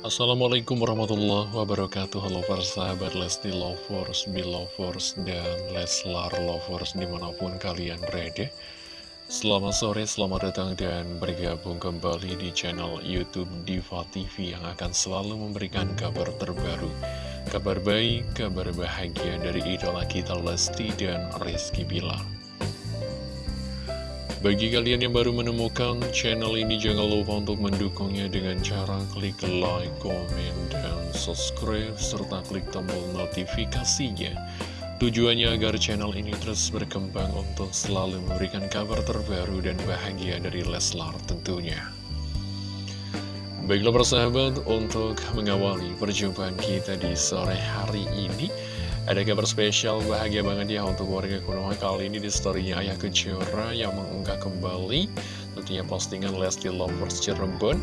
Assalamualaikum warahmatullahi wabarakatuh. Halo para sahabat Lesti Lovers, Belovers, dan Leslar Lovers di mana pun kalian berada. Selamat sore, selamat datang dan bergabung kembali di channel Youtube Diva TV Yang akan selalu memberikan kabar terbaru Kabar baik, kabar bahagia dari idola kita Lesti dan Rizky Bilar bagi kalian yang baru menemukan channel ini, jangan lupa untuk mendukungnya dengan cara klik like, komen, dan subscribe, serta klik tombol notifikasinya. Tujuannya agar channel ini terus berkembang untuk selalu memberikan kabar terbaru dan bahagia dari Leslar tentunya. Baiklah persahabat, untuk mengawali perjumpaan kita di sore hari ini, ada kabar spesial bahagia banget ya untuk warga Konoha kali ini di storynya Ayah Kejora yang mengunggah kembali tentunya postingan Lesti Lovers Cirebon.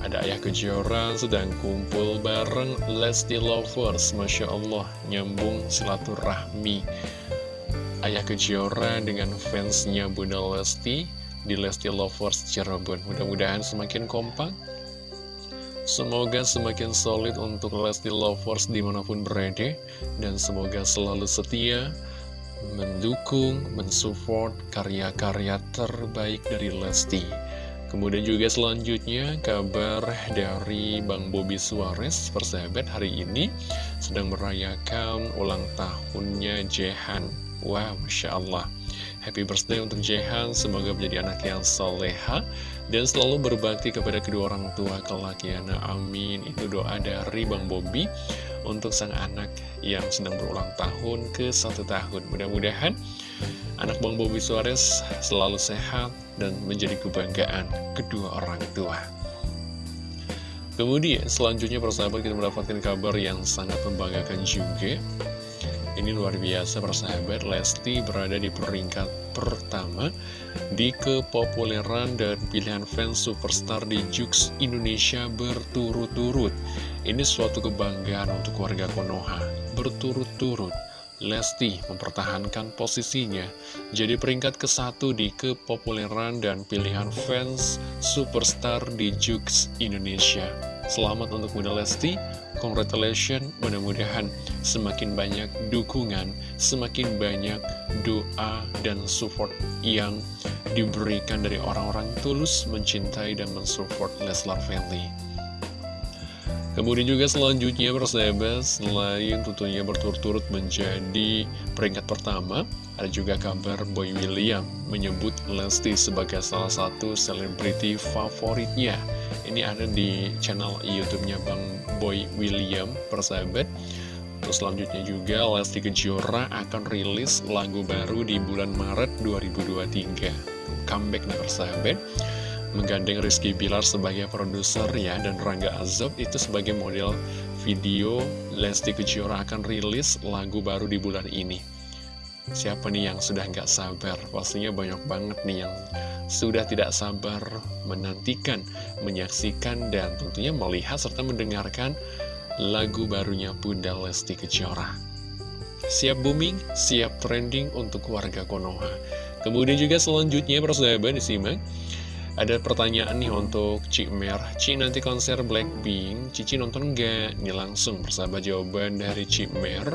Ada Ayah Kejora sedang kumpul bareng Lesti Lovers, Masya Allah nyambung silaturahmi. Ayah Kejora dengan fansnya Bunda Lesti di Lesti Lovers Cirebon. Mudah-mudahan semakin kompak Semoga semakin solid untuk Lesti Lovers di mana pun berada Dan semoga selalu setia Mendukung, mensupport karya-karya terbaik dari Lesti. Kemudian juga selanjutnya kabar dari Bang Bobby Suarez Persahabat hari ini sedang merayakan ulang tahunnya Jehan. Wow, Masya Allah. Happy birthday untuk Jehan, semoga menjadi anak yang soleha dan selalu berbakti kepada kedua orang tua kelak ya. Nah, amin. Itu doa dari Bang Bobi untuk sang anak yang sedang berulang tahun ke satu tahun. Mudah-mudahan anak Bang Bobi Suarez selalu sehat dan menjadi kebanggaan kedua orang tua. Kemudian selanjutnya persahabat kita mendapatkan kabar yang sangat membanggakan juga ini luar biasa persahabat, Lesti berada di peringkat pertama di kepopuleran dan pilihan fans superstar di Jux Indonesia berturut-turut. Ini suatu kebanggaan untuk warga Konoha, berturut-turut. Lesti mempertahankan posisinya jadi peringkat ke satu di kepopuleran dan pilihan fans superstar di Jux Indonesia. Selamat untuk Bunda Lesti, congratulations, mudah-mudahan semakin banyak dukungan, semakin banyak doa dan support yang diberikan dari orang-orang tulus mencintai dan mensupport Leslar Family. Kemudian juga selanjutnya persahabat, selain tentunya berturut-turut menjadi peringkat pertama, ada juga kabar Boy William menyebut Lesti sebagai salah satu selebriti favoritnya. Ini ada di channel YouTube-nya Bang Boy William, persahabat. Terus selanjutnya juga Lesti Kejora akan rilis lagu baru di bulan Maret 2023. Comeback nih persahabat menggandeng Rizky Bilar sebagai produser ya dan Rangga Azob itu sebagai model video Lesti Kejora akan rilis lagu baru di bulan ini siapa nih yang sudah nggak sabar? Pastinya banyak banget nih yang sudah tidak sabar menantikan menyaksikan dan tentunya melihat serta mendengarkan lagu barunya Bunda Lesti Kejora. Siap booming siap trending untuk warga Konoha. Kemudian juga selanjutnya persahabat disimak. Ada pertanyaan nih untuk Cik Mer. Cik nanti konser Blackpink. Cici nonton nggak? Ini langsung persahabat jawaban dari Cik Mer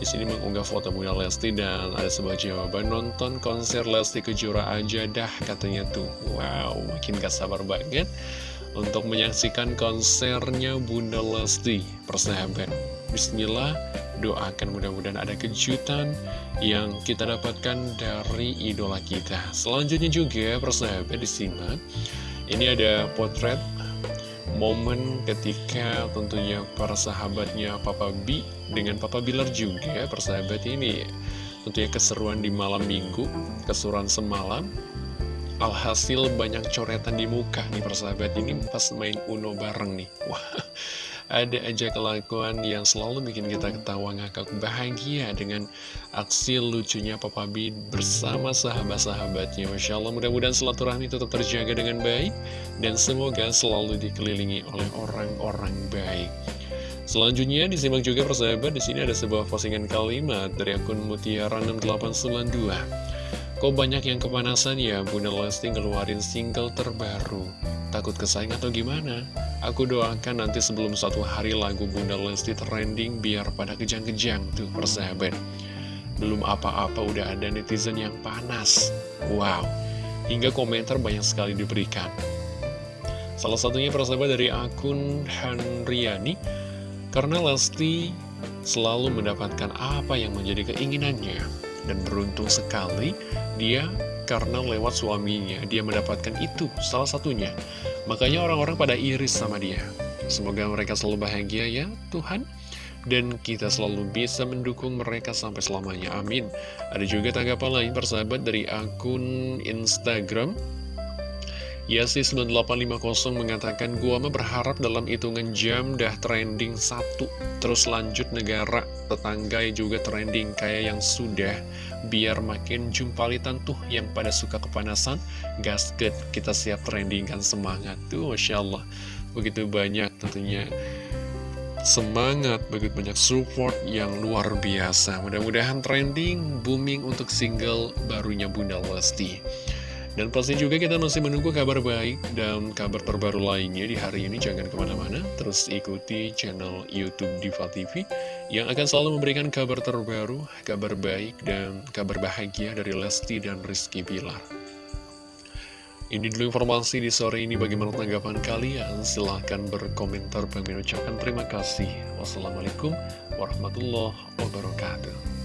di sini mengunggah foto Bunda Lesti dan ada sebuah jawaban nonton konser Lesti Kejora aja dah katanya tuh. Wow makin gak sabar banget untuk menyaksikan konsernya Bunda Lesti persahabat. Bismillah doakan mudah-mudahan ada kejutan yang kita dapatkan dari idola kita. Selanjutnya juga persahabat disimak, ini ada potret momen ketika tentunya para sahabatnya Papa B dengan Papa Bilar juga persahabat ini tentunya keseruan di malam minggu, keseruan semalam Alhasil banyak coretan di muka nih persahabat ini pas main Uno bareng nih. Wah ada aja kelakuan yang selalu bikin kita ketawa ngakak bahagia dengan aksi lucunya Papa B bersama sahabat-sahabatnya. Masya Allah, mudah-mudahan silaturahmi tetap terjaga dengan baik dan semoga selalu dikelilingi oleh orang-orang baik. Selanjutnya disimak juga persahabat, di sini ada sebuah postingan kalimat dari akun Mutiara 6892. Kok banyak yang kepanasan ya Bunda Lesti ngeluarin single terbaru? Takut kesaing atau gimana? Aku doakan nanti sebelum satu hari lagu Bunda Lesti trending Biar pada kejang-kejang tuh persahabat. Belum apa-apa udah ada netizen yang panas. Wow Hingga komentar banyak sekali diberikan. Salah satunya persahabat dari akun Hanriani Karena Lesti selalu mendapatkan apa yang menjadi keinginannya Dan beruntung sekali dia karena lewat suaminya dia mendapatkan itu salah satunya. Makanya orang-orang pada iris sama dia. Semoga mereka selalu bahagia ya Tuhan. Dan kita selalu bisa mendukung mereka sampai selamanya. Amin. Ada juga tanggapan lain persahabat dari akun Instagram Yasi9850 mengatakan gua mah berharap dalam hitungan jam dah trending satu. Terus lanjut negara tetangga juga trending kayak yang sudah. Biar makin jumpalitan tuh yang pada suka kepanasan Gasket kita siap trending kan semangat. Tuh Masya Allah. Begitu banyak tentunya semangat, begitu banyak support yang luar biasa. Mudah-mudahan trending, booming untuk single barunya Bunda Lesti dan pasti juga kita masih menunggu kabar baik dan kabar terbaru lainnya di hari ini. Jangan ke mana-mana, terus ikuti channel Youtube Diva TV yang akan selalu memberikan kabar terbaru, kabar baik, dan kabar bahagia dari Lesti dan Rizky Bilar. Ini dulu informasi di sore ini bagaimana tanggapan kalian. Silahkan berkomentar. Kami ucapkan terima kasih. Wassalamualaikum warahmatullahi wabarakatuh.